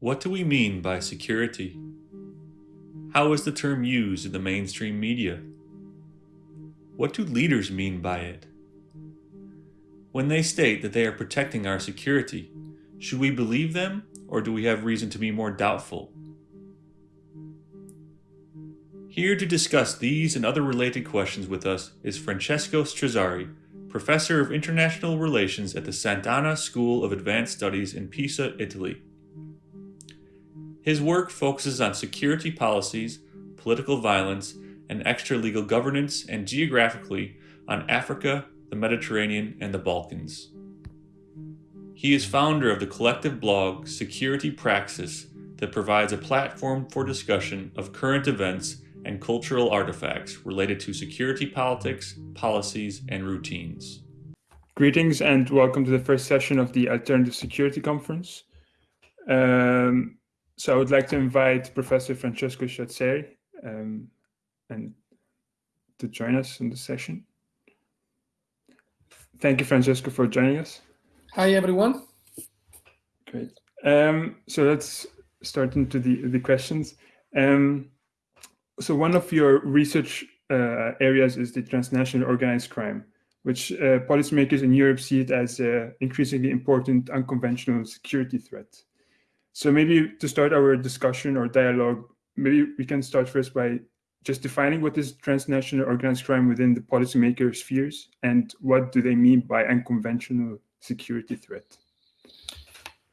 What do we mean by security? How is the term used in the mainstream media? What do leaders mean by it? When they state that they are protecting our security, should we believe them or do we have reason to be more doubtful? Here to discuss these and other related questions with us is Francesco Strazzari, Professor of International Relations at the Sant'Anna School of Advanced Studies in Pisa, Italy. His work focuses on security policies, political violence, and extra-legal governance, and geographically on Africa, the Mediterranean, and the Balkans. He is founder of the collective blog Security Praxis that provides a platform for discussion of current events and cultural artifacts related to security politics, policies, and routines. Greetings and welcome to the first session of the Alternative Security Conference. Um, so I would like to invite Professor Francesco Strazzari um, and to join us in the session. Thank you, Francesco, for joining us. Hi, everyone. Great. Um, so let's start into the, the questions. Um, so one of your research uh, areas is the transnational organized crime, which uh, policymakers in Europe see it as an increasingly important unconventional security threat. So maybe to start our discussion or dialogue, maybe we can start first by just defining what is transnational organized crime within the policymaker spheres and what do they mean by unconventional security threat?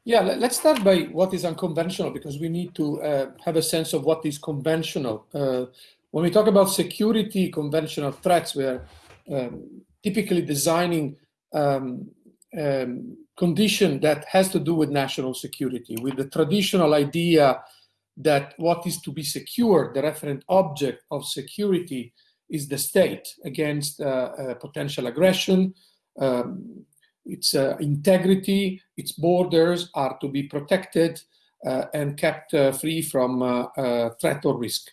Yeah, let's start by what is unconventional because we need to uh, have a sense of what is conventional. Uh, when we talk about security conventional threats, we are um, typically designing um, um, condition that has to do with national security, with the traditional idea that what is to be secured, the referent object of security, is the state against uh, uh, potential aggression. Um, its uh, integrity, its borders are to be protected uh, and kept uh, free from uh, threat or risk.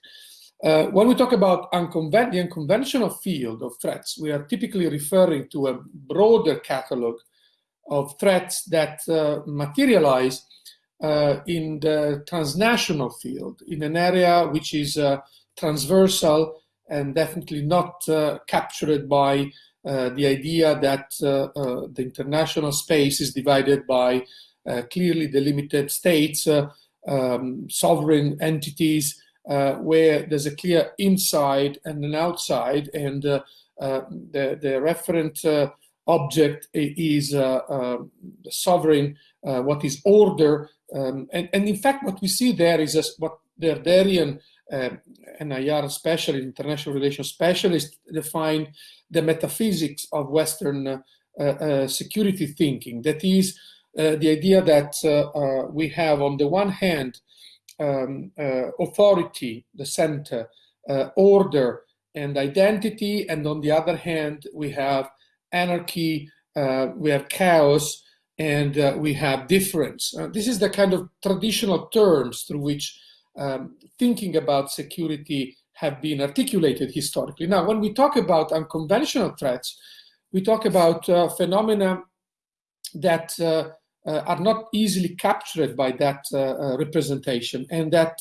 when we talk about unconven the unconventional field of threats, we are typically referring to a broader catalog of threats that uh, materialize uh, in the transnational field, in an area which is uh, transversal and definitely not uh, captured by uh, the idea that uh, the international space is divided by clearly delimited states, um, sovereign entities, where there's a clear inside and an outside, and the, the referent object is uh, uh, sovereign, uh, what is order. Um, and, and in fact, what we see there is a, what the Derridean uh, NIR specialist, international relations specialist, define the metaphysics of Western uh, uh, security thinking. That is the idea that we have, on the one hand, um, authority, the center, order, and identity, and on the other hand, we have anarchy, uh, we have chaos, and uh, we have difference. Uh, this is the kind of traditional terms through which um, thinking about security have been articulated historically. Now, when we talk about unconventional threats, we talk about uh, phenomena that uh, uh, are not easily captured by that representation and that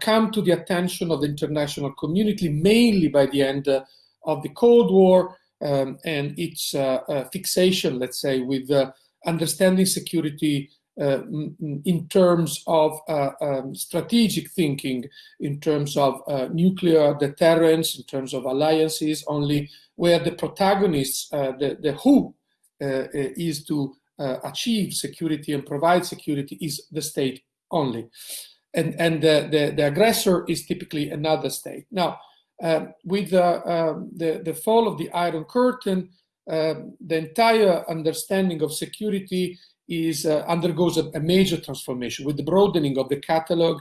come to the attention of the international community mainly by the end of the Cold War um, and its uh, uh, fixation, let's say, with uh, understanding security in terms of um, strategic thinking, in terms of nuclear deterrence, in terms of alliances, only where the protagonists, the, the who is to achieve security and provide security is the state only. And, and the, the, the aggressor is typically another state. Now, um, with uh, um, the, the fall of the Iron Curtain, uh, the entire understanding of security is uh, undergoes a, a, major transformation with the broadening of the catalog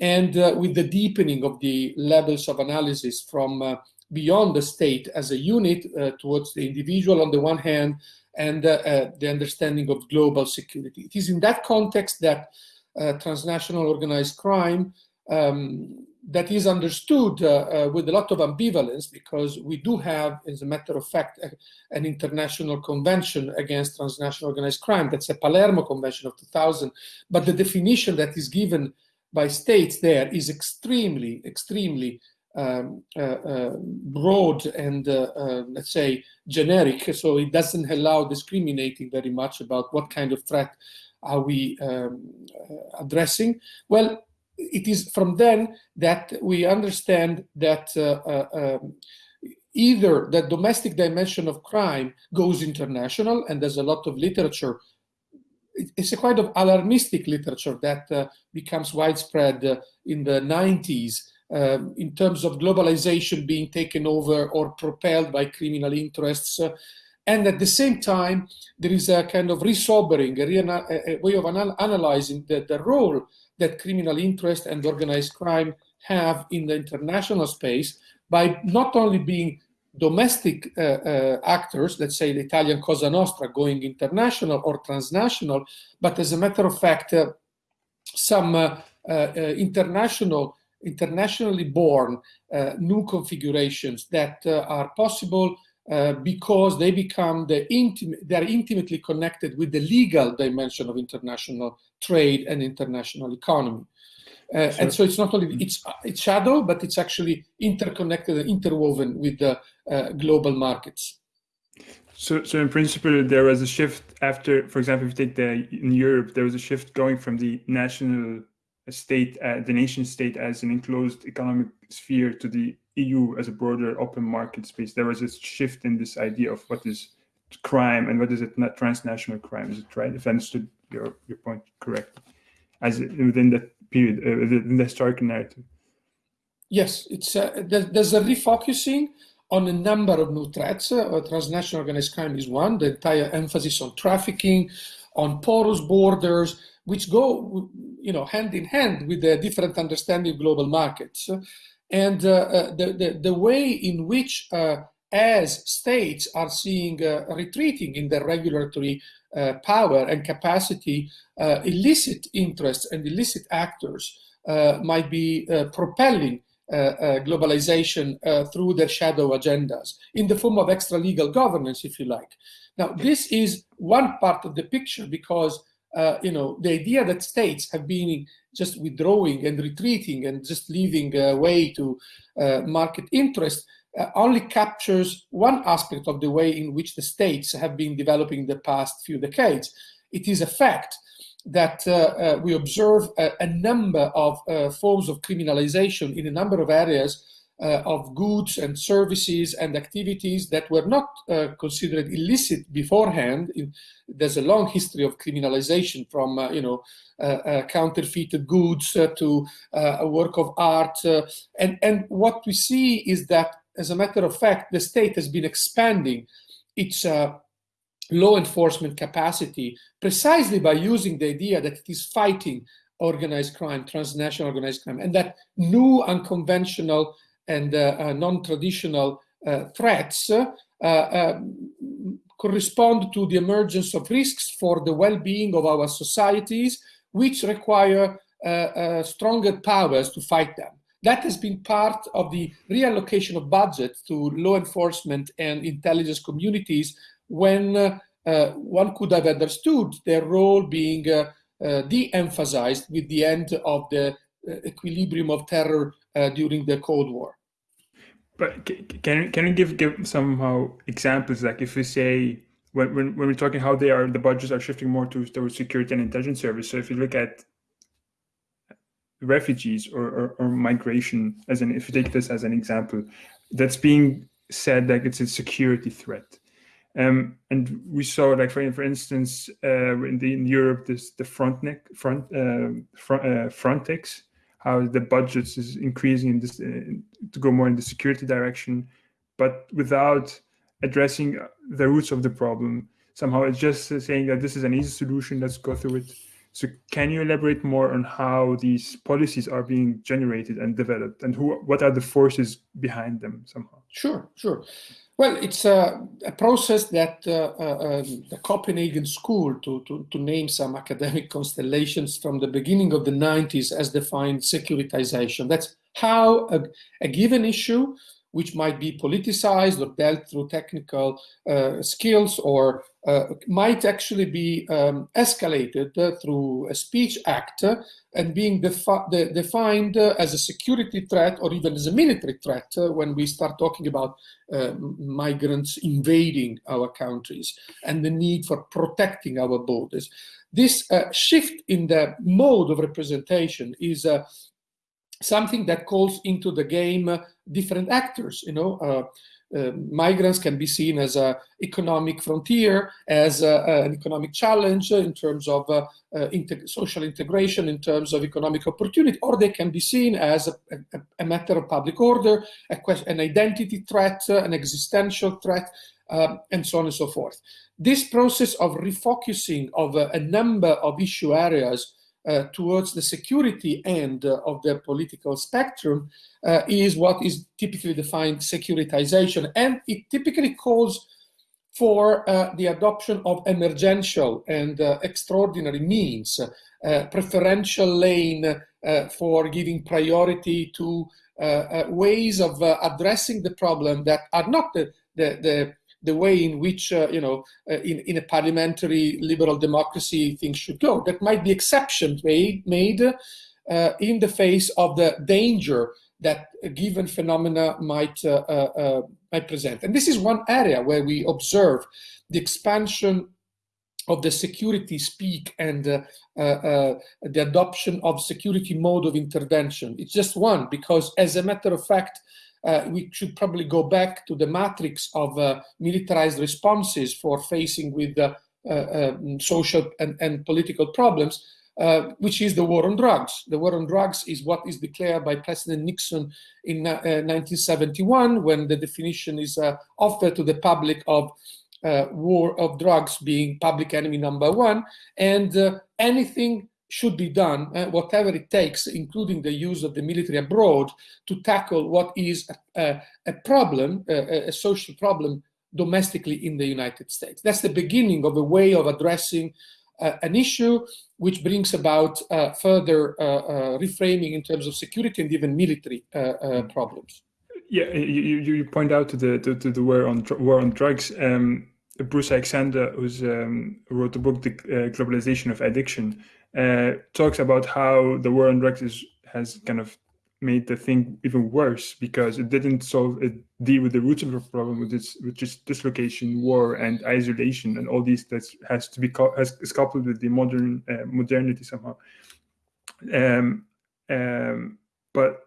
and uh, with the deepening of the levels of analysis from uh, beyond the state as a unit towards the individual on the one hand and the understanding of global security. It is in that context that transnational organized crime um, that is understood uh, uh, with a lot of ambivalence because we do have, as a matter of fact, a, an international convention against transnational organized crime. That's a Palermo Convention of 2000. But the definition that is given by states there is extremely, extremely um, uh, uh, broad and, uh, uh, let's say, generic. So it doesn't allow discriminating very much about what kind of threat are we um, addressing. Well, it is from then that we understand that uh, uh, um, either the domestic dimension of crime goes international, and there's a lot of literature. It's a kind of alarmistic literature that uh, becomes widespread uh, in the 90s um, in terms of globalization being taken over or propelled by criminal interests. And at the same time, there is a kind of resobering, a, a way of anal analyzing the, the role that criminal interest and organized crime have in the international space by not only being domestic uh, uh, actors, let's say the Italian Cosa Nostra going international or transnational, but as a matter of fact, uh, some uh, uh, uh, international, internationally born new configurations that are possible uh, because they become the intimate, they're intimately connected with the legal dimension of international trade and international economy. Uh, sure. And so it's not only it's it's shadow, but it's actually interconnected and interwoven with the uh, global markets. So, so in principle, there was a shift after, for example, if you take the in Europe, there was a shift going from the national state, uh, the nation state as an enclosed economic sphere to the EU as a broader open market space, there was a shift in this idea of what is crime and what is it not transnational crime. Is it right? If I understood your, your point correctly, as within that period, uh, within the historical narrative. Yes, it's uh, there's a refocusing on a number of new threats. Uh, transnational organized crime is one. The entire emphasis on trafficking, on porous borders, which go, you know, hand in hand with the different understanding of global markets. And uh, uh, the, the, the, way in which, uh, as states are seeing retreating in their regulatory power and capacity, illicit interests and illicit actors might be propelling uh, uh, globalization uh, through their shadow agendas in the form of extra legal governance, if you like. Now, this is one part of the picture because uh, you know, the idea that states have been just withdrawing and retreating and just leaving uh, way to uh, market interest uh, only captures one aspect of the way in which the states have been developing the past few decades. It is a fact that uh, uh, we observe a, a number of forms of criminalization in a number of areas Uh, of goods and services and activities that were not uh, considered illicit beforehand. there's a long history of criminalization from, uh, you know, uh, uh, counterfeited goods to a work of art. and, and what we see is that, as a matter of fact, the state has been expanding its law enforcement capacity precisely by using the idea that it is fighting organized crime, transnational organized crime, and that new unconventional and uh, uh, non-traditional uh, threats correspond to the emergence of risks for the well-being of our societies, which require stronger powers to fight them. That has been part of the reallocation of budget to law enforcement and intelligence communities when uh, one could have understood their role being uh, uh, de-emphasized with the end of the equilibrium of terror during the Cold War. But can can you give give somehow examples like if we say when, when, when we're talking how they are the budgets are shifting more to towards security and intelligence service. So if you look at refugees or, or, or, migration as an if you take this as an example, that's being said like it's a security threat. Um, and we saw like for, for instance uh, in, the, in Europe this the Frontneck front uh, front uh, Frontex how the budgets is increasing in this to go more in the security direction, but without addressing the roots of the problem. Somehow it's just saying that this is an easy solution, let's go through it. So can you elaborate more on how these policies are being generated and developed and who, what are the forces behind them somehow? Sure, sure. Well, it's a, a process that uh, uh, um, the Copenhagen School, to, to, to, name some academic constellations from the beginning of the 90s, has defined securitization. That's how a, a given issue which might be politicized or dealt through technical uh, skills or might actually be um, escalated uh, through a speech act and being defi de defined as a security threat or even as a military threat when we start talking about migrants invading our countries and the need for protecting our borders. This uh, shift in the mode of representation is uh, something that calls into the game uh, different actors, you know, uh, uh, migrants can be seen as an economic frontier, as a, an economic challenge in terms of uh, uh, social integration, in terms of economic opportunity, or they can be seen as a, a, a matter of public order, an identity threat, an existential threat, um, and so on and so forth. This process of refocusing of a number of issue areas uh, towards the security end uh, of the political spectrum uh, is what is typically defined securitization. And it typically calls for uh, the adoption of emergential and uh, extraordinary means, uh, preferential lane for giving priority to ways of addressing the problem that are not the, the, the the way in which, uh, you know, uh, in, in a parliamentary liberal democracy things should go. That might be exceptions made, made uh, in the face of the danger that a given phenomena might, uh, uh, uh, might present. And this is one area where we observe the expansion of the security speak and uh, uh, the adoption of security mode of intervention. It's just one, because as a matter of fact, uh, we should probably go back to the matrix of uh, militarized responses for facing with uh, uh um, social and, and, political problems, uh, which is the war on drugs. The war on drugs is what is declared by President Nixon in 1971 uh, when the definition is offered to the public of war of drugs being public enemy number one and anything should be done, uh, whatever it takes, including the use of the military abroad, to tackle what is a, a problem, a, a, social problem domestically in the United States. That's the beginning of a way of addressing uh, an issue which brings about uh, further uh, uh, reframing in terms of security and even military uh, mm-hmm. problems. Yeah, you, you point out to the to, to the war on war on drugs. Um, Bruce Alexander, who's um, wrote the book "The Globalization of Addiction," uh, talks about how the war on drugs is, has kind of made the thing even worse because it didn't solve it deal with the roots of the problem which is which is dislocation war and isolation and all these that has to be has is coupled with the modern uh, modernity somehow. Um, um, but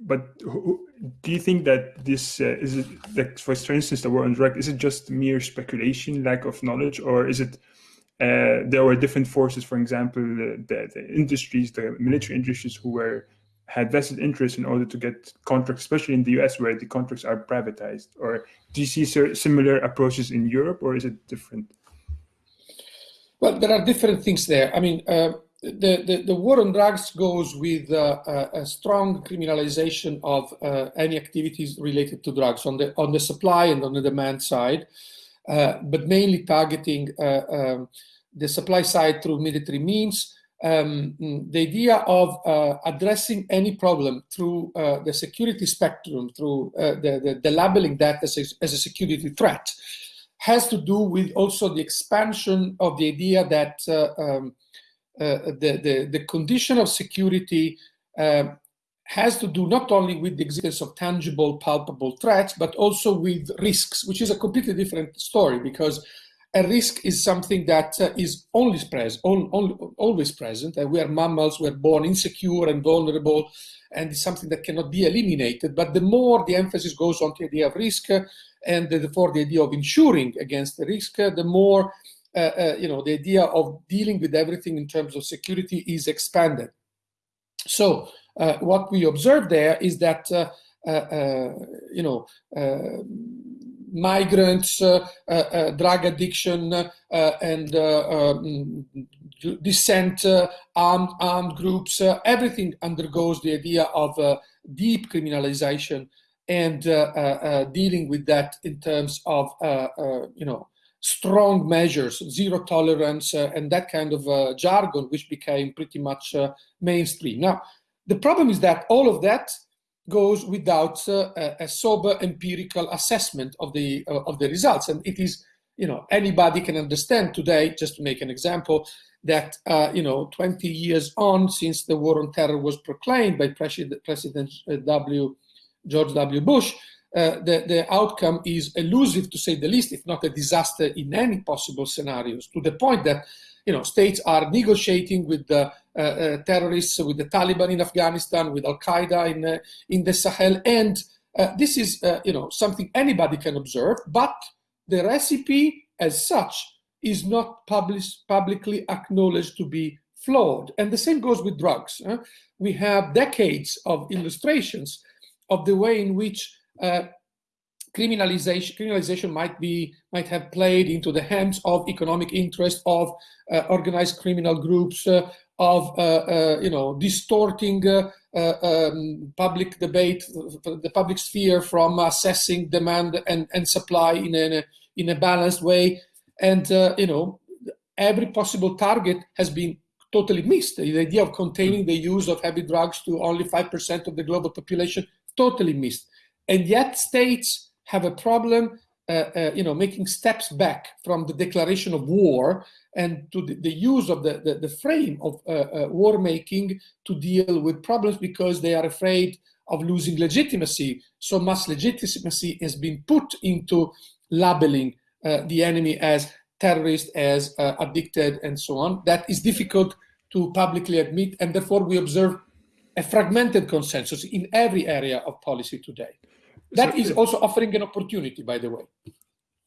but do you think that this uh, is it like for instance the war on drugs is it just mere speculation lack of knowledge or is it uh, there were different forces, for example, the, the, the, industries, the military industries who were had vested interest in order to get contracts, especially in the US where the contracts are privatized. Or do you see similar approaches in Europe or is it different? Well, there are different things there. I mean, uh, the, the, the, war on drugs goes with uh, a, a, strong criminalization of uh, any activities related to drugs on the, on the supply and on the demand side. Uh, but mainly targeting uh, um, the supply side through military means. Um, the idea of uh, addressing any problem through the security spectrum, through the, the, the, labeling that as a, as a security threat, has to do with also the expansion of the idea that uh, um, uh, the, the, the, condition of security uh, has to do not only with the existence of tangible, palpable threats, but also with risks, which is a completely different story because a risk is something that uh, is always present, always present. And we are mammals, we're born insecure and vulnerable, and it's something that cannot be eliminated. But the more the emphasis goes on the idea of risk, uh, and therefore the idea of insuring against the risk, uh, the more uh, uh, you know the idea of dealing with everything in terms of security is expanded. So uh, what we observe there is that uh, uh, uh you know uh, migrants, uh, drug addiction, and um, dissent, armed, armed groups, everything undergoes the idea of deep criminalization and dealing with that in terms of, you know, strong measures, zero tolerance, uh, and that kind of uh, jargon, which became pretty much uh, mainstream. Now, The problem is that all of that goes without uh, a, sober empirical assessment of the uh, of the results, and it is you know anybody can understand today. Just to make an example, that uh, you know 20 years on since the war on terror was proclaimed by President, President W. George W. Bush, uh, the, the outcome is elusive to say the least, if not a disaster in any possible scenarios, to the point that you know, states are negotiating with the uh, uh, terrorists, with the Taliban in Afghanistan, with Al Qaeda in uh, in the Sahel, and uh, this is uh, you know something anybody can observe. But the recipe, as such, is not published, publicly acknowledged to be flawed. And the same goes with drugs. We have decades of illustrations of the way in which uh, criminalization, criminalization might be might have played into the hands of economic interest of uh, organized criminal groups, uh, of uh, uh you know distorting um, public debate, the public sphere from assessing demand and, and supply in a in a balanced way, and you know every possible target has been totally missed. The idea of containing the use of heavy drugs to only five percent of the global population totally missed, and yet states have a problem uh, uh, you know, making steps back from the declaration of war and to the, the use of the, the, the frame of uh, uh, war making to deal with problems because they are afraid of losing legitimacy. So much legitimacy has been put into labeling uh, the enemy as terrorist, as uh, addicted, and so on. That is difficult to publicly admit, and therefore we observe a fragmented consensus in every area of policy today. That so, is also offering an opportunity, by the way.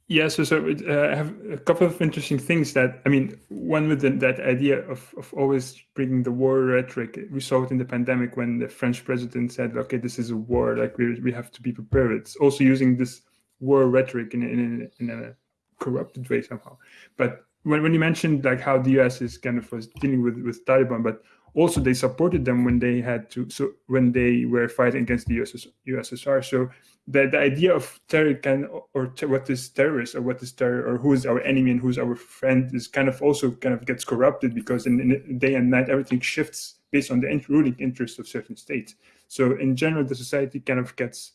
Yeah, so, so uh, I have a couple of interesting things that, I mean, one with the, that idea of, of always bringing the war rhetoric. We saw it in the pandemic when the French president said, okay, this is a war, like we, we have to be prepared. It's also using this war rhetoric in, in, in a corrupted way somehow. But when, when you mentioned like how the US is kind of was dealing with, with Taliban, but also they supported them when they had to so when they were fighting against the USS, ussr so the, the idea of terror can or ter what is terrorist or what is terror or who is our enemy and who's our friend is kind of also kind of gets corrupted because in, in day and night everything shifts based on the ruling interests of certain states. So in general the society kind of gets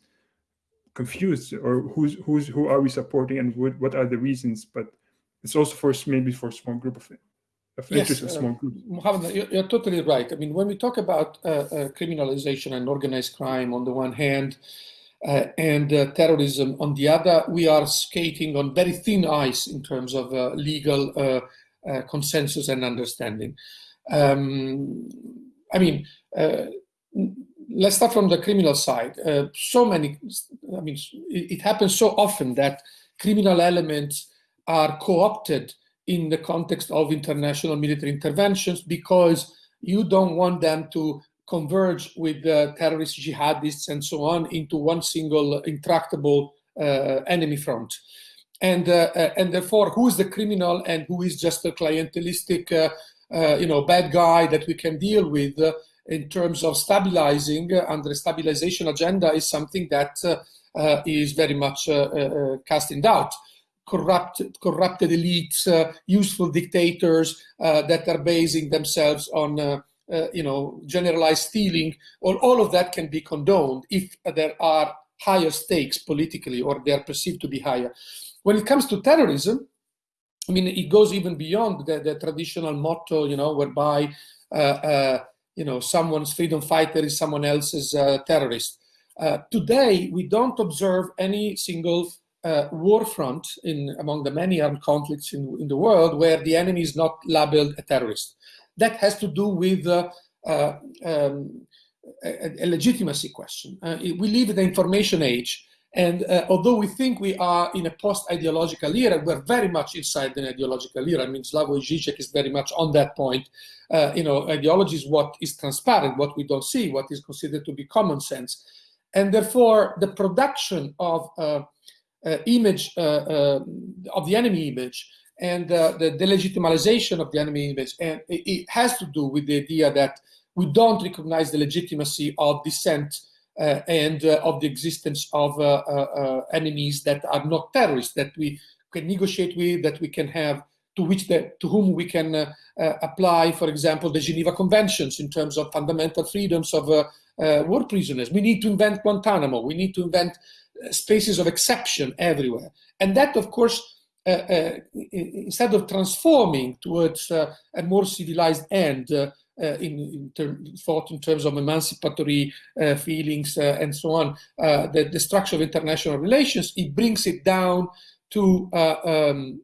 confused or who's who's who are we supporting and what, what are the reasons? But it's also for maybe for a small group of of yes, uh, small groups. Mohammed, you're, you're, totally right. I mean, when we talk about uh, uh, criminalization and organized crime on the one hand, uh, and uh, terrorism on the other, we are skating on very thin ice in terms of uh, legal consensus and understanding. Um, I mean, let's start from the criminal side. so many, I mean, it, it happens so often that criminal elements are co-opted in the context of international military interventions because you don't want them to converge with terrorist jihadists and so on into one single intractable uh, enemy front. And, uh, uh and therefore, who is the criminal and who is just a clientelistic, uh, uh you know, bad guy that we can deal with in terms of stabilizing under stabilization agenda is something that is very much cast in doubt corrupted, corrupted elites, uh, useful dictators uh, that are basing themselves on, uh, uh, you know, generalized stealing. All, all of that can be condoned if there are higher stakes politically or they are perceived to be higher. When it comes to terrorism, I mean, it goes even beyond the, the traditional motto, you know, whereby, uh, uh, you know, someone's freedom fighter is someone else's terrorist. today, we don't observe any single uh, war front in among the many armed conflicts in, in the world where the enemy is not labeled a terrorist. That has to do with uh, uh, um, a, a, legitimacy question. Uh, we live in the information age, and uh, although we think we are in a post-ideological era, we're very much inside an ideological era. I mean, Slavoj Žižek is very much on that point. Uh, you know, ideology is what is transparent, what we don't see, what is considered to be common sense. And therefore, the production of image uh, uh, of the enemy image and the delegitimization of the enemy image. And it, it, has to do with the idea that we don't recognize the legitimacy of dissent uh, and uh, of the existence of uh, enemies that are not terrorists, that we can negotiate with, that we can have to which the, to whom we can uh, uh, apply, for example, the Geneva Conventions in terms of fundamental freedoms of uh, uh, war prisoners. We need to invent Guantanamo. We need to invent spaces of exception everywhere. And that, of course, uh, uh, instead of transforming towards uh, a more civilized end, in, in term, thought in terms of emancipatory feelings and so on, the, the structure of international relations, it brings it down to um,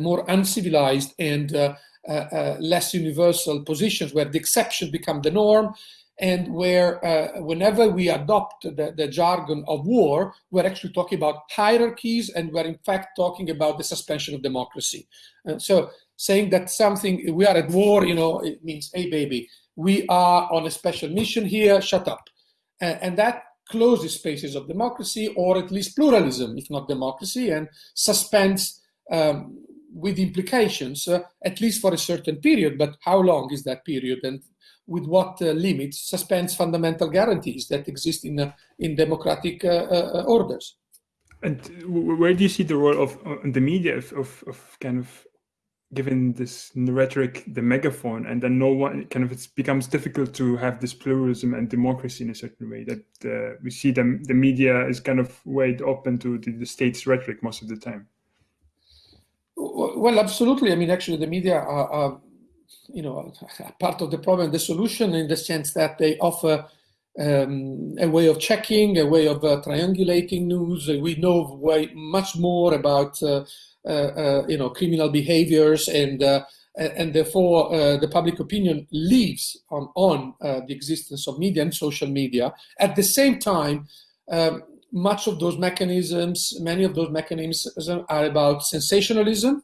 more uncivilized and uh, uh, less universal positions where the exception become the norm and where uh, whenever we adopt the, the, jargon of war, we're actually talking about hierarchies and we're in fact talking about the suspension of democracy. Uh, so saying that something, we are at war, you know, it means, hey baby, we are on a special mission here, shut up. Uh, and that closes spaces of democracy or at least pluralism, if not democracy, and suspends um, with implications, uh, at least for a certain period, but how long is that period? And with what uh, limits suspends fundamental guarantees that exist in, uh, in democratic uh, uh, orders. And where do you see the role of the media of, of, of kind of given this rhetoric the megaphone and then no one kind of it becomes difficult to have this pluralism and democracy in a certain way that uh, we see the, the media is kind of weighed open to the, the state's rhetoric most of the time well absolutely i mean actually the media are, are you know, part of the problem, the solution in the sense that they offer um, a way of checking, a way of uh, triangulating news. We know way much more about, uh, uh, uh you know, criminal behaviors and uh, and therefore uh, the public opinion lives on, on the existence of media and social media. At the same time, um, much of those mechanisms, many of those mechanisms are about sensationalism,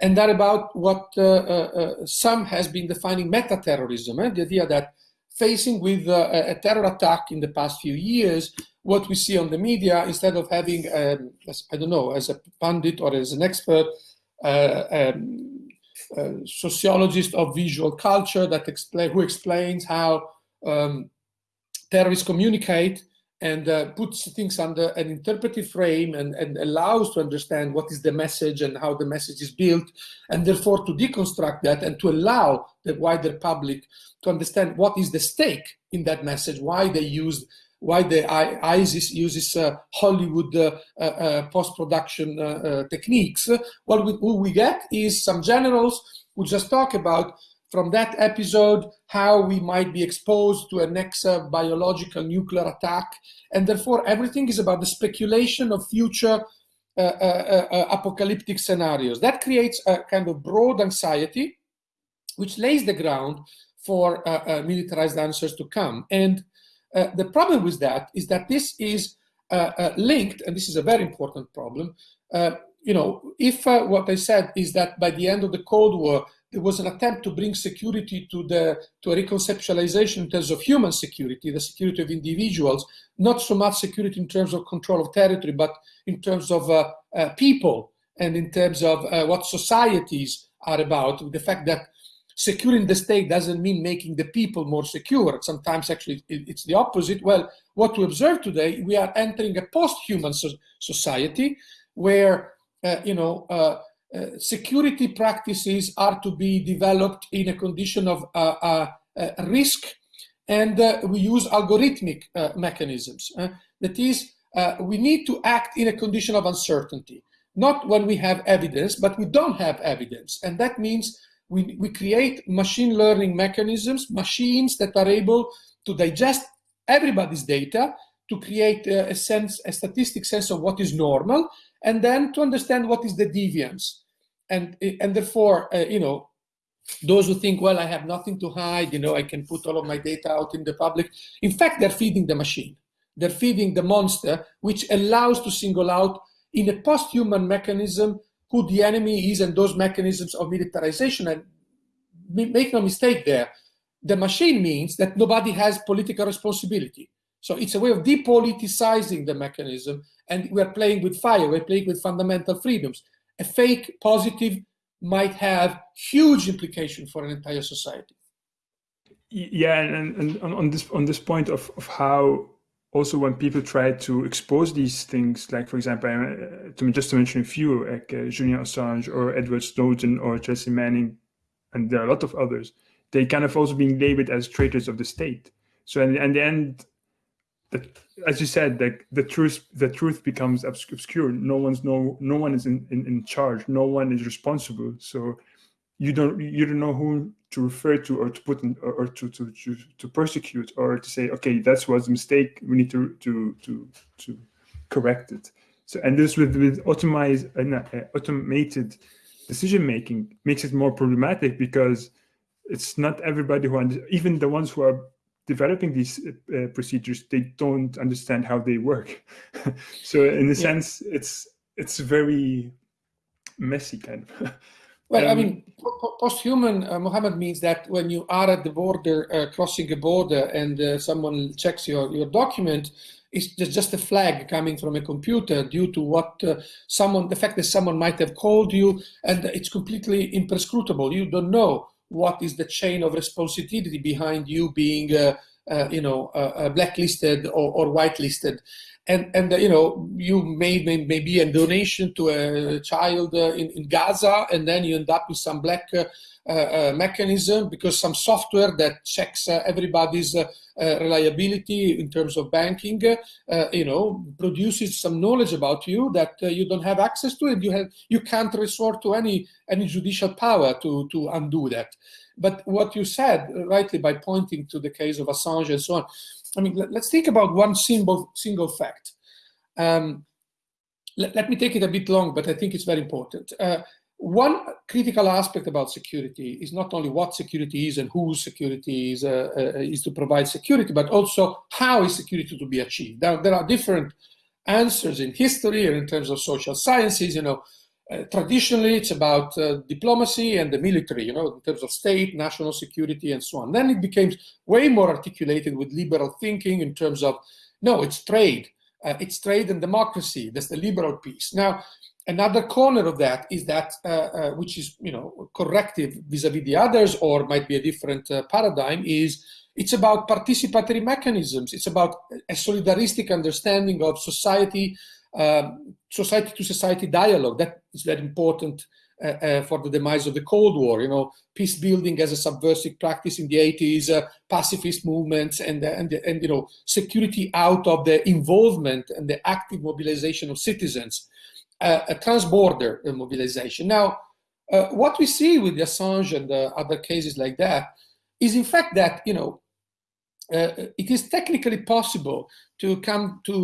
and that about what uh, uh, uh, some has been defining meta-terrorism, eh? the idea that facing with a terror attack in the past few years, what we see on the media, instead of having, um, I don't know, as a pundit or as an expert, um, sociologist of visual culture that explain who explains how um, terrorists communicate, and uh, puts things under an interpretive frame and, and allows to understand what is the message and how the message is built, and therefore to deconstruct that and to allow the wider public to understand what is the stake in that message, why they used why the ISIS uses uh, Hollywood uh, uh, uh post-production uh, uh, techniques. What we, what we get is some generals who just talk about from that episode how we might be exposed to a next uh, biological nuclear attack. And therefore, everything is about the speculation of future uh, uh, uh, uh apocalyptic scenarios. That creates a kind of broad anxiety, which lays the ground for uh, militarized answers to come. And the problem with that is that this is linked, and this is a very important problem, you know, if what I said is that by the end of the Cold War, there was an attempt to bring security to the to a reconceptualization in terms of human security, the security of individuals, not so much security in terms of control of territory, but in terms of uh, uh, people and in terms of uh, what societies are about. The fact that securing the state doesn't mean making the people more secure. Sometimes actually it's the opposite. Well, what we observe today, we are entering a post-human so society where, uh, you know, uh, uh, security practices are to be developed in a condition of uh, uh, uh risk and we use algorithmic mechanisms. that is, we need to act in a condition of uncertainty, not when we have evidence, but we don't have evidence. And that means we, we create machine learning mechanisms, machines that are able to digest everybody's data to create a, a sense, a statistic sense of what is normal, and then to understand what is the deviance and and therefore, uh, you know, those who think, well, I have nothing to hide, you know, I can put all of my data out in the public. In fact, they're feeding the machine. They're feeding the monster, which allows to single out in a post-human mechanism who the enemy is and those mechanisms of militarization. And make no mistake there, the machine means that nobody has political responsibility. So it's a way of depoliticizing the mechanism and we're playing with fire, we're playing with fundamental freedoms a fake positive might have huge implication for an entire society. Yeah, and, and on this on this point of, of how also when people try to expose these things, like for example, uh, to just to mention a few, like uh, Julian Assange or Edward Snowden or Chelsea Manning, and there are a lot of others, they kind of also being labeled as traitors of the state. So in, in the end, the, as you said, the, the truth the truth becomes obscure. No one's no no one is in, in, in charge. No one is responsible. So you don't you don't know who to refer to or to put in, or, or to, to, to to persecute or to say okay that's was a mistake we need to to to to correct it so and this with with automated uh, automated decision making makes it more problematic because it's not everybody who even the ones who are developing these uh, procedures they don't understand how they work so in a yeah. sense it's it's very messy kind of Well, um, I mean, post-human, uh, Mohammed, means that when you are at the border, uh, crossing a border, and uh, someone checks your, your document, it's just just a flag coming from a computer due to what uh, someone, the fact that someone might have called you, and it's completely imprescrutable. You don't know what is the chain of responsibility behind you being, uh, uh, you know, blacklisted or, or whitelisted? And and uh, you know you made may, maybe a donation to a child uh, in, in Gaza and then you end up with some black uh, uh, mechanism because some software that checks uh, everybody's uh, reliability in terms of banking you know produces some knowledge about you that you don't have access to and you have you can't resort to any any judicial power to to undo that but what you said rightly by pointing to the case of Assange and so on I mean, let, us think about one single, single fact. Um, let, let, me take it a bit long, but I think it's very important. Uh, one critical aspect about security is not only what security is and whose security is, uh, uh, is to provide security, but also how is security to be achieved. Now, there are different answers in history and in terms of social sciences, you know, uh, traditionally, it's about uh, diplomacy and the military, you know, in terms of state, national security, and so on. Then it became way more articulated with liberal thinking in terms of, no, it's trade. Uh, it's trade and democracy. That's the liberal piece. Now, another corner of that is that, uh, uh, which is, you know, corrective vis-a-vis -vis the others, or might be a different paradigm, is it's about participatory mechanisms. It's about a solidaristic understanding of society um, society to society dialogue that is very important uh, uh, for the demise of the Cold War. You know, peace building as a subversive practice in the 80s, uh, pacifist movements, and, uh, and and you know, security out of the involvement and the active mobilization of citizens, uh, a transborder uh, mobilization. Now, what we see with Assange and other cases like that is, in fact, that you know. it is technically possible to come to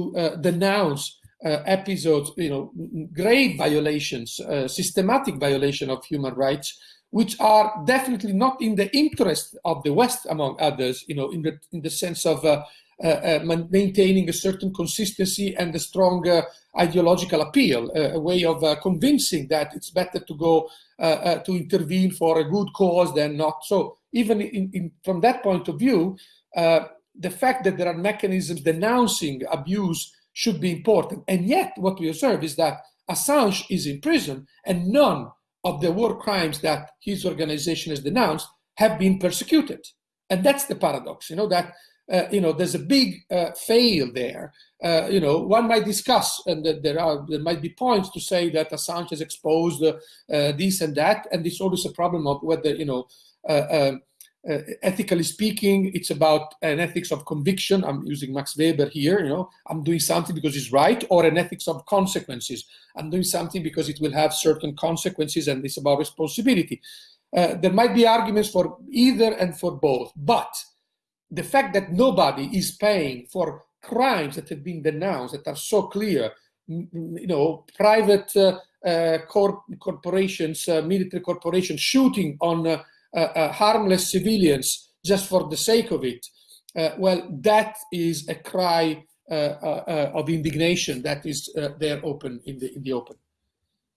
denounce uh, episodes, you know, grave violations, uh, systematic violation of human rights, which are definitely not in the interest of the West, among others, you know, in the in the sense of uh, uh, uh maintaining a certain consistency and a strong uh, ideological appeal, a way of uh, convincing that it's better to go uh, uh, to intervene for a good cause than not. So even in, in, from that point of view, the fact that there are mechanisms denouncing abuse should be important. And yet what we observe is that Assange is in prison and none of the war crimes that his organization has denounced have been persecuted. And that's the paradox, you know, that, uh, you know, there's a big uh, fail there. Uh, you know, one might discuss, and there are there might be points to say that Assange has exposed uh, this and that, and it's always a problem of whether, you know, uh, um, uh, ethically speaking, it's about an ethics of conviction. I'm using Max Weber here, you know, I'm doing something because it's right, or an ethics of consequences. I'm doing something because it will have certain consequences and it's about responsibility. There might be arguments for either and for both, but the fact that nobody is paying for crimes that have been denounced that are so clear, you know, private uh, uh, corp corporations, uh, military corporations shooting on uh, uh, uh, harmless civilians just for the sake of it, well, that is a cry of indignation that is there open in the in the open.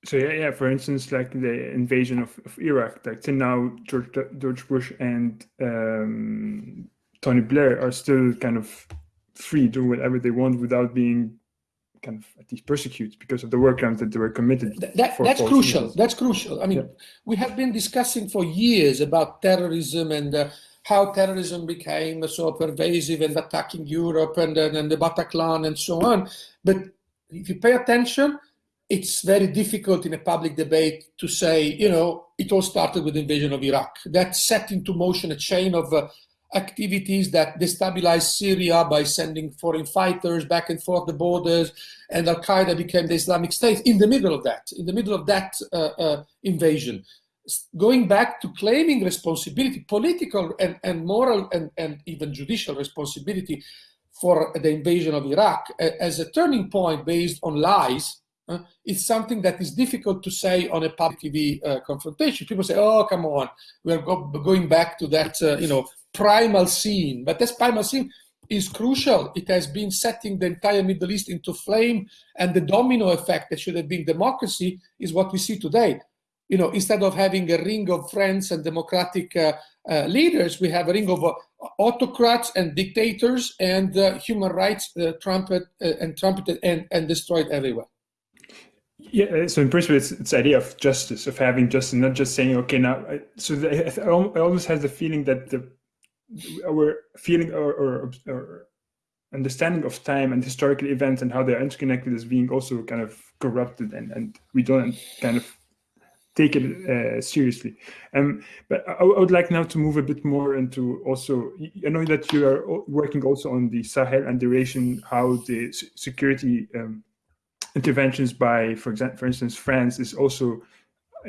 So yeah, yeah. For instance, like the invasion of, of Iraq, like till now, George George Bush and um, Tony Blair are still kind of free, do whatever they want without being kind of at least persecuted because of the war crimes that they were committed. That, that's crucial. That's crucial. I mean, yeah. we have been discussing for years about terrorism and uh, how terrorism became so pervasive and attacking Europe and, and, and the Bataclan and so on. But if you pay attention, it's very difficult in a public debate to say, you know, it all started with the invasion of Iraq. That set into motion a chain of uh, activities that destabilized Syria by sending foreign fighters back and forth the borders, and Al Qaeda became the Islamic State in the middle of that, in the middle of that uh, uh, invasion. Going back to claiming responsibility, political and, and moral and, and even judicial responsibility for the invasion of Iraq as a turning point based on lies uh, it's something that is difficult to say on a public TV uh, confrontation. People say, "Oh, come on, we are go going back to that, uh, you know, primal scene." But this primal scene is crucial. It has been setting the entire Middle East into flame, and the domino effect that should have been democracy is what we see today. You know, instead of having a ring of friends and democratic uh, uh, leaders, we have a ring of uh, autocrats and dictators and human rights trumpet and trumpeted and, and destroyed everywhere. Yeah, uh, so in principle, it's it's idea of justice, of having justice, not just saying, okay, now. So the, I almost has the feeling that the our feeling or, or, or understanding of time and historical events and how they're interconnected is being also kind of corrupted, and and we don't kind of take it uh, seriously. Um, but I, I, would like now to move a bit more into also, I know that you are working also on the Sahel and region, how the security um, interventions by, for example, for instance, France is also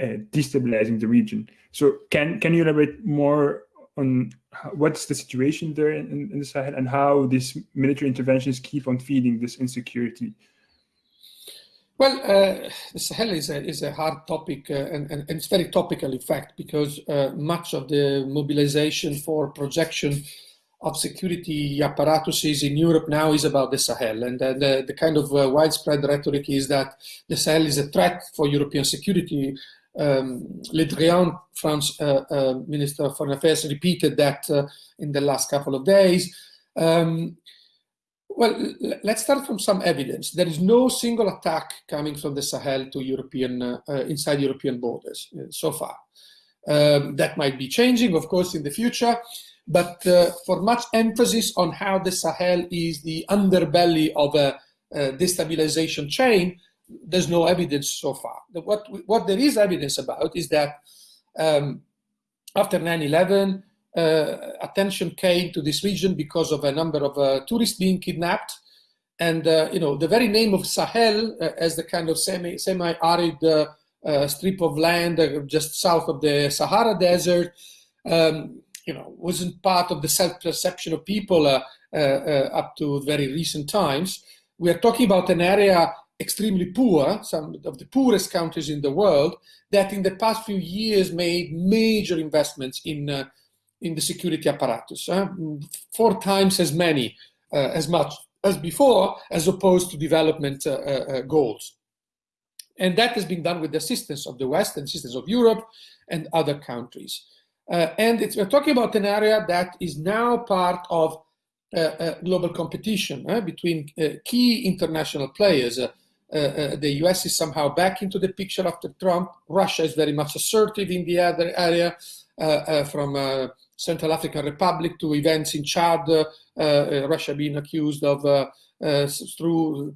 uh, destabilizing the region. So can can you elaborate more on what's the situation there in, in, the Sahel and how these military interventions keep on feeding this insecurity? Well, uh, the Sahel is a, is a hard topic uh, and, and, it's very topical, in fact, because uh, much of the mobilization for projection of security apparatuses in Europe now is about the Sahel. And uh, the, the kind of uh, widespread rhetoric is that the Sahel is a threat for European security. Um, Le Drian, France uh, uh Minister of Foreign Affairs, repeated that uh, in the last couple of days. Um, well, let's start from some evidence. There is no single attack coming from the Sahel to European, uh, inside European borders so far. Um, that might be changing, of course, in the future but uh, for much emphasis on how the Sahel is the underbelly of a, a destabilization chain, there's no evidence so far. What, what there is evidence about is that um, after 9-11, uh, attention came to this region because of a number of uh, tourists being kidnapped. And, uh, you know, the very name of Sahel uh, as the kind of semi, semi-arid uh, uh, strip of land just south of the Sahara Desert um, you know, wasn't part of the self-perception of people up to very recent times. We are talking about an area extremely poor, some of the poorest countries in the world, that in the past few years made major investments in, uh, in the security apparatus, uh, four times as many, uh, as much as before, as opposed to development goals. And that has been done with the assistance of the West and assistance of Europe and other countries. Uh, and we're talking about an area that is now part of uh, uh, global competition uh, between uh, key international players. Uh, uh, the US is somehow back into the picture after Trump. Russia is very much assertive in the other area, uh, uh, from Central African Republic to events in Chad, Russia being accused of uh, through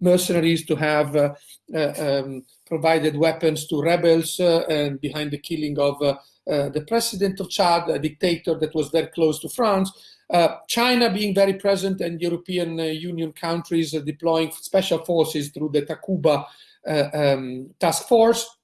mercenaries to have uh, um, provided weapons to rebels and behind the killing of uh, the president of Chad, a dictator that was very close to France, uh, China being very present and European uh, Union countries deploying special forces through the Takuba um, task force,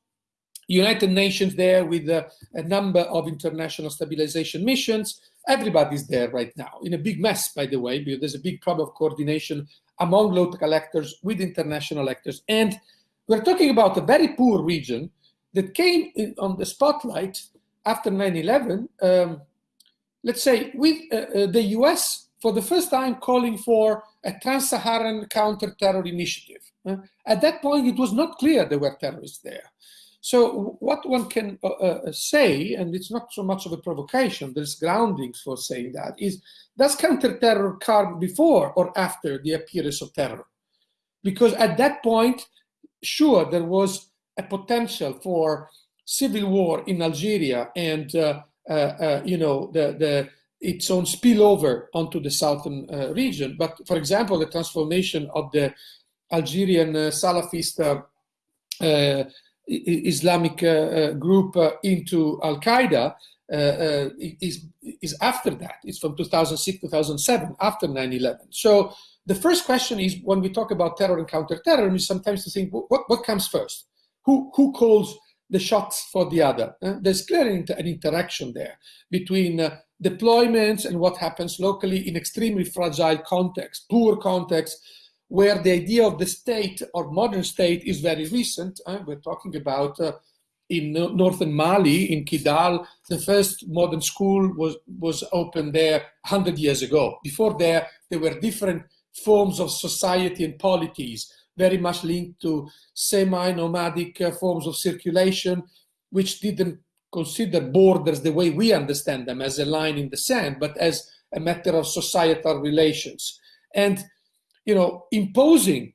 United Nations there with a number of international stabilization missions. Everybody's there right now in a big mess, by the way, because there's a big problem of coordination among local actors with international actors. And we're talking about a very poor region that came on the spotlight after 9-11, um, let's say, with uh, uh, the US for the first time calling for a trans-Saharan counter-terror initiative. Uh, at that point, it was not clear there were terrorists there. So what one can uh, uh, say, and it's not so much of a provocation, there's groundings for saying that, is does counter-terror come before or after the appearance of terror? Because at that point, sure, there was a potential for civil war in Algeria and uh, Uh, uh, you know, the, the, its own spillover onto the southern uh, region. But for example, the transformation of the Algerian Salafist Islamic group into Al Qaeda uh, is, is after that. It's from 2006, 2007, after 9-11. So the first question is, when we talk about terror and counterterrorism, sometimes to think, what, what comes first? Who, who calls the shots for the other? Uh, there's clearly an interaction there between uh, deployments and what happens locally in extremely fragile context, poor context, where the idea of the state or modern state is very recent. Uh, we're talking about uh, in northern Mali, in Kidal, the first modern school was, was opened there 100 years ago. Before there, there were different forms of society and polities, very much linked to semi-nomadic uh, forms of circulation, which didn't consider borders the way we understand them as a line in the sand, but as a matter of societal relations. And, you know, imposing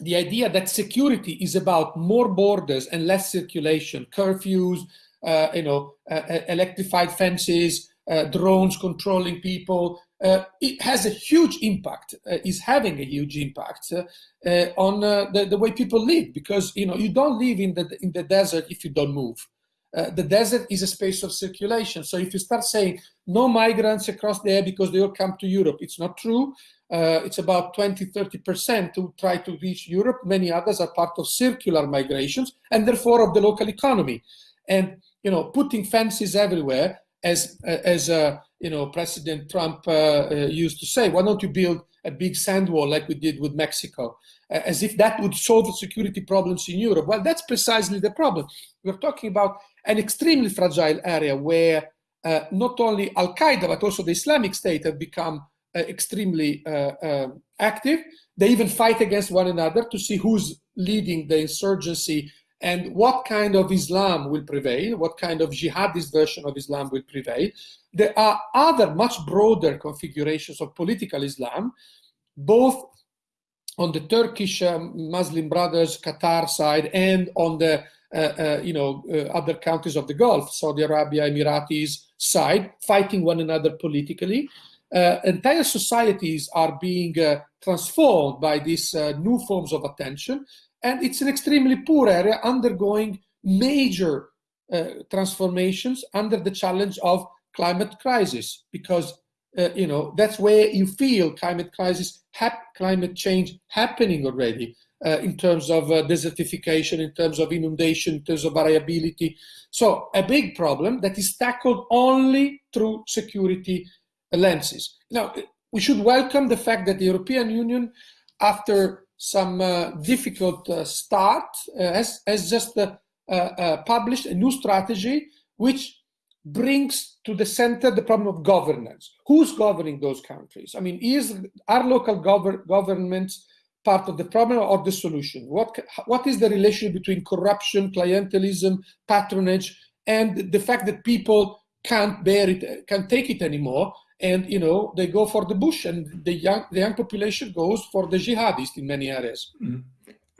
the idea that security is about more borders and less circulation, curfews, uh, you know, uh, uh, electrified fences, uh, drones controlling people, uh, it has a huge impact, uh, is having a huge impact on the, the way people live because, you know, you don't live in the, in the desert if you don't move. the desert is a space of circulation. So if you start saying no migrants across there because they all come to Europe, it's not true. Uh, it's about 20, 30% who try to reach Europe. Many others are part of circular migrations and therefore of the local economy. And, you know, putting fences everywhere, as, as uh, you know, President Trump uh, uh used to say, why don't you build a big sand wall like we did with Mexico? as if that would solve the security problems in Europe. Well, that's precisely the problem. We're talking about an extremely fragile area where uh, not only Al-Qaeda, but also the Islamic State have become uh, extremely uh, active. They even fight against one another to see who's leading the insurgency and what kind of Islam will prevail, what kind of jihadist version of Islam will prevail. There are other much broader configurations of political Islam, both on the Turkish um, Muslim Brothers Qatar side and on the uh, uh, you know uh, other countries of the Gulf, Saudi Arabia, Emiratis side, fighting one another politically uh, entire societies are being uh, transformed by these uh, new forms of attention. And it's an extremely poor area undergoing major uh, transformations under the challenge of climate crisis, because uh, you know that's where you feel climate crisis, climate change happening already. Uh, in terms of desertification, in terms of inundation, in terms of variability. So a big problem that is tackled only through security lenses. Now, we should welcome the fact that the European Union, after some uh, difficult uh, start, uh, has, has just published a new strategy which brings to the center the problem of governance. Who's governing those countries? I mean, is our local gov governments part of the problem or the solution? What, what is the relationship between corruption, clientelism, patronage, and the fact that people can't bear it, can't take it anymore, and you know they go for the bush and the young the young population goes for the jihadist in many areas mm.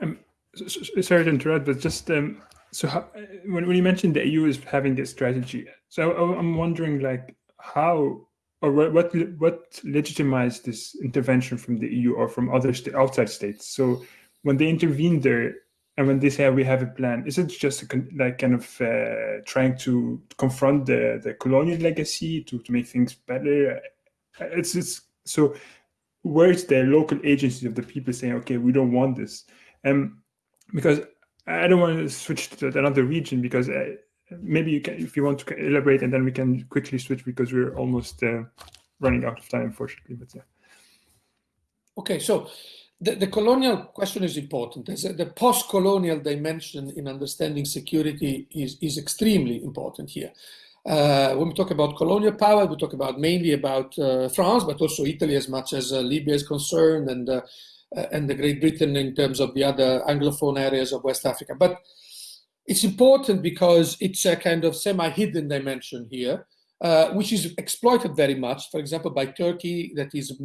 um, so, so, sorry to interrupt but just um, so how, when, when you mentioned the eu is having this strategy so i'm wondering like how or what what, what legitimized this intervention from the eu or from other st outside states so when they intervene there and when they say we have a plan, is it just like kind of uh, trying to confront the, the colonial legacy to, to make things better? It's, it's so where's the local agency of the people saying, okay, we don't want this? Um, because I don't want to switch to another region because uh, maybe you can, if you want to elaborate and then we can quickly switch because we're almost uh, running out of time, unfortunately, but yeah. Okay, so the, the colonial question is important. A, the post-colonial dimension in understanding security is, is extremely important here. Uh, when we talk about colonial power, we talk about mainly about uh, France, but also Italy as much as uh, Libya is concerned and, uh, uh, and the Great Britain in terms of the other Anglophone areas of West Africa. But it's important because it's a kind of semi-hidden dimension here. Uh, which is exploited very much, for example, by Turkey, that is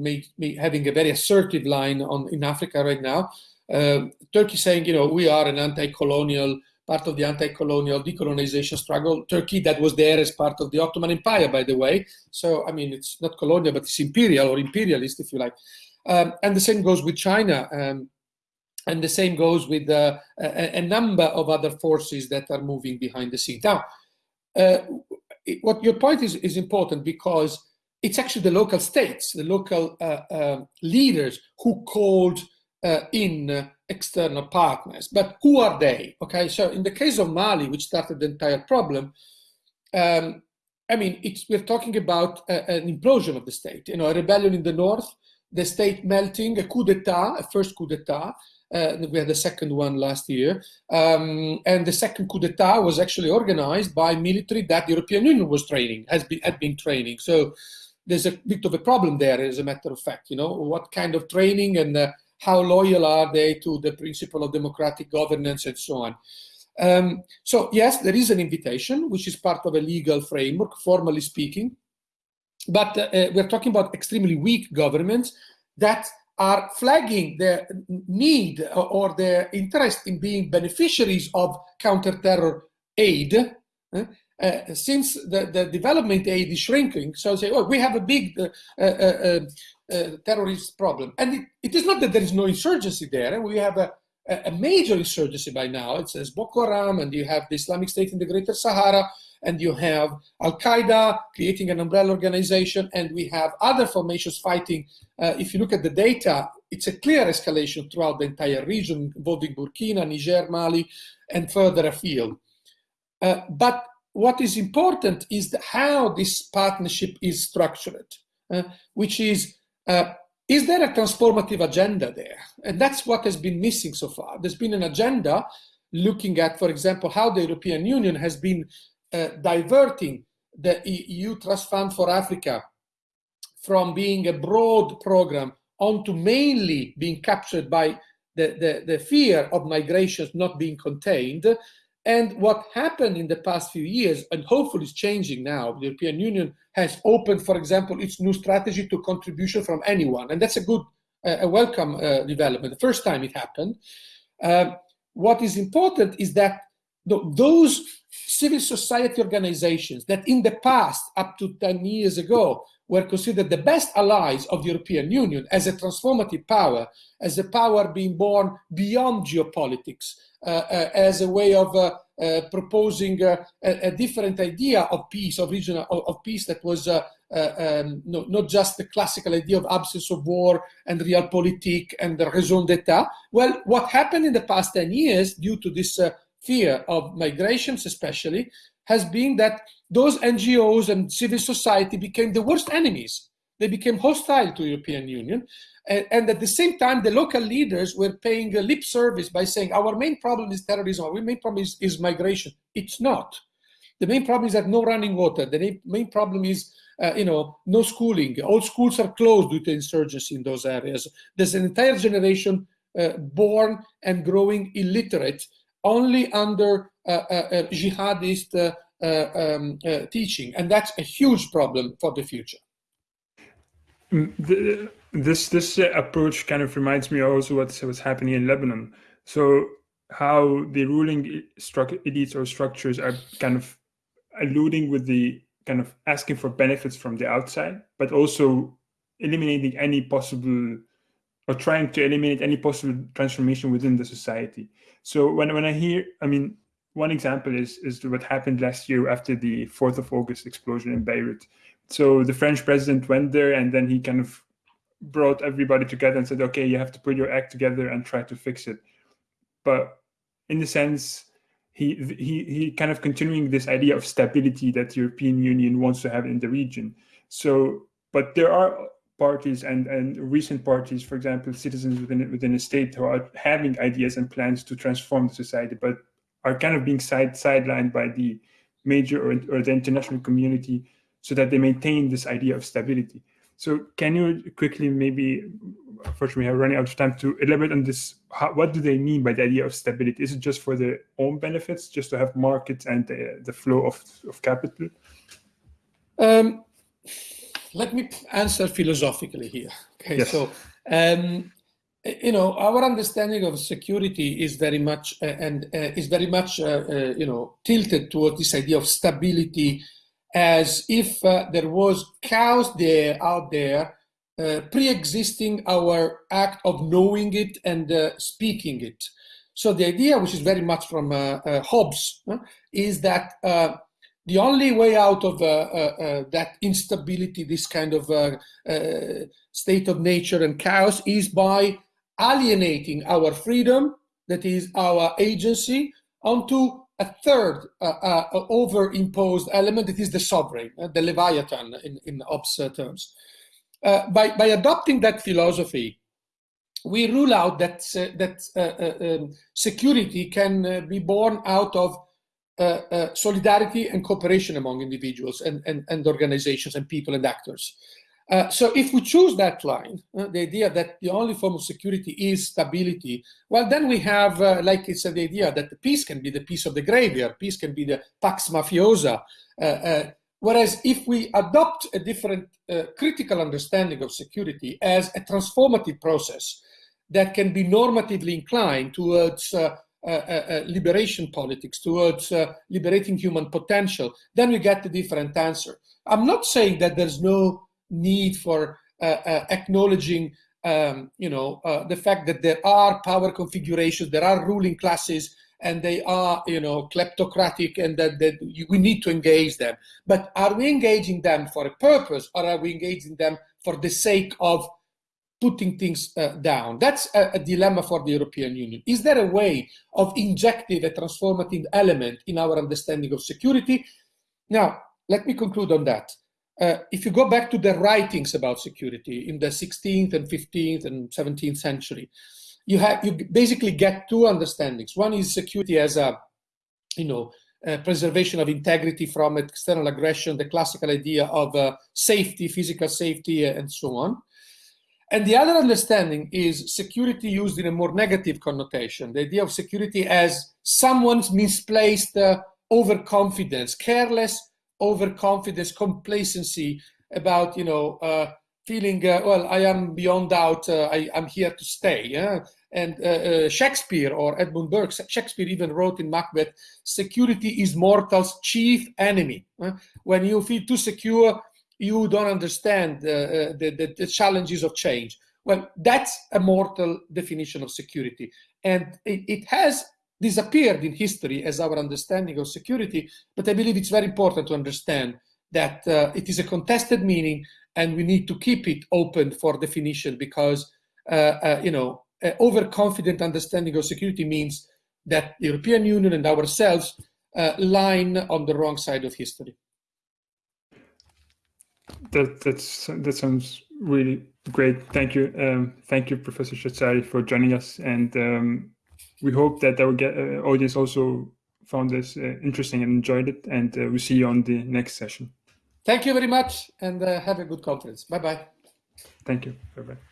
having a very assertive line on in Africa right now. Uh, Turkey saying, you know, we are an anti-colonial part of the anti-colonial decolonization struggle. Turkey, that was there as part of the Ottoman Empire, by the way. So, I mean, it's not colonial, but it's imperial or imperialist, if you like. Um, and the same goes with China. Um, and the same goes with uh, a, a, number of other forces that are moving behind the scenes. Now, uh, what your point is, is important because it's actually the local states, the local uh, uh leaders who called uh, in external partners. But who are they? Okay, so in the case of Mali, which started the entire problem, um, I mean, we're talking about an implosion of the state, you know, a rebellion in the north, the state melting, a coup d'etat, a first coup d'etat. Uh, we had the second one last year. Um, and the second coup d'etat was actually organized by military that the European Union was training, has been, had been training. So there's a bit of a problem there, as a matter of fact, you know, what kind of training and uh, how loyal are they to the principle of democratic governance and so on. Um, so yes, there is an invitation, which is part of a legal framework, formally speaking, but uh, uh we're talking about extremely weak governments that are flagging their need or their interest in being beneficiaries of counter-terror aid, uh, uh, since the, the development aid is shrinking, so say, oh, we have a big uh, uh, uh uh, terrorist problem. And it, it is not that there is no insurgency there. We have a, a major insurgency by now. It says Boko Haram, and you have the Islamic State in the Greater Sahara, and you have Al Qaeda creating an umbrella organization, and we have other formations fighting. Uh, if you look at the data, it's a clear escalation throughout the entire region, involving Burkina, Niger, Mali, and further afield. Uh, but what is important is how this partnership is structured, uh, which is uh, is there a transformative agenda there? And that's what has been missing so far. There's been an agenda looking at, for example, how the European Union has been diverting the EU Trust Fund for Africa from being a broad program onto mainly being captured by the, the, the fear of migrations not being contained and what happened in the past few years, and hopefully is changing now, the European Union has opened, for example, its new strategy to contribution from anyone. And that's a good, uh, a welcome uh, development. The first time it happened. Uh, what is important is that those civil society organizations that in the past, up to 10 years ago, were considered the best allies of the European Union as a transformative power, as a power being born beyond geopolitics, uh, uh, as a way of uh, proposing a, a, different idea of peace, of regional of, of peace that was um, no, not just the classical idea of absence of war and realpolitik and the raison d'etat. Well, what happened in the past 10 years due to this fear of migrations especially has been that those NGOs and civil society became the worst enemies. They became hostile to European Union. And, at the same time, the local leaders were paying a lip service by saying, our main problem is terrorism, our main problem is, is migration. It's not. The main problem is that no running water. The main problem is, uh, you know, no schooling. All schools are closed due to insurgency in those areas. There's an entire generation uh, born and growing illiterate only under uh, uh, uh jihadist um, teaching. And that's a huge problem for the future. Mm, the, this this approach kind of reminds me also what's what's happening in Lebanon. So how the ruling elites or structures are kind of alluding with the kind of asking for benefits from the outside, but also eliminating any possible or trying to eliminate any possible transformation within the society. So when, when I hear, I mean, one example is, is what happened last year after the 4th of August explosion in Beirut. So the French president went there and then he kind of brought everybody together and said, okay, you have to put your act together and try to fix it. But in the sense, he, he, he kind of continuing this idea of stability that the European Union wants to have in the region. So, but there are parties and, and recent parties, for example, citizens within, within a state who are having ideas and plans to transform the society, but are kind of being side, sidelined by the major or, or the international community so that they maintain this idea of stability. So can you quickly maybe, unfortunately we are running out of time to elaborate on this, how, what do they mean by the idea of stability? Is it just for their own benefits, just to have markets and the, the flow of, of capital? Um, let me answer philosophically here. Okay, yes. so um, you know, our understanding of security is very much uh, and uh, is very much, uh, uh you know, tilted towards this idea of stability, as if uh, there was chaos there out there, uh, pre-existing our act of knowing it and speaking it. So the idea, which is very much from Hobbes, is that the only way out of that instability, this kind of state of nature and chaos, is by alienating our freedom, that is our agency, onto a third uh, uh, over-imposed element, that is the sovereign, uh, the Leviathan in, in Hobbes terms. Uh, by, by adopting that philosophy, we rule out that, uh, that uh, um, security can be born out of solidarity and cooperation among individuals and, and, and organizations and people and actors. Uh, so if we choose that line, uh, the idea that the only form of security is stability, well, then we have, uh, like I said, the idea that the peace can be the peace of the graveyard, peace can be the pax mafiosa. Uh, uh, whereas if we adopt a different critical understanding of security as a transformative process that can be normatively inclined towards liberation politics, towards liberating human potential, then we get a different answer. I'm not saying that there's no need for uh, uh, acknowledging um, you know, uh, the fact that there are power configurations, there are ruling classes, and they are, you know, kleptocratic, and that, that we need to engage them. But are we engaging them for a purpose, or are we engaging them for the sake of putting things uh, down? That's a, a, dilemma for the European Union. Is there a way of injecting a transformative element in our understanding of security? Now, let me conclude on that uh, if you go back to the writings about security in the 16th and 15th and 17th century, you have you basically get two understandings. One is security as a, you know, preservation of integrity from external aggression, the classical idea of uh, safety, physical safety, uh, and so on. And the other understanding is security used in a more negative connotation, the idea of security as someone's misplaced uh, overconfidence, careless overconfidence, complacency about, you know, uh, feeling, uh, well, I am beyond doubt, uh, I, am here to stay. Yeah? And uh, uh, Shakespeare or Edmund Burke, Shakespeare even wrote in Macbeth, security is mortal's chief enemy. When you feel too secure, you don't understand the, the, the challenges of change. Well, that's a mortal definition of security. And it, it has disappeared in history as our understanding of security, but I believe it's very important to understand that uh, it is a contested meaning and we need to keep it open for definition because, uh, uh, you know, overconfident understanding of security means that the European Union and ourselves uh, line on the wrong side of history. That, that's, that sounds really great. Thank you. Um, thank you, Professor Cesarii, for joining us. And um, we hope that our uh, audience also found this uh, interesting and enjoyed it. And uh, we'll see you on the next session. Thank you very much and have a good conference. Bye-bye. Thank you. Bye-bye.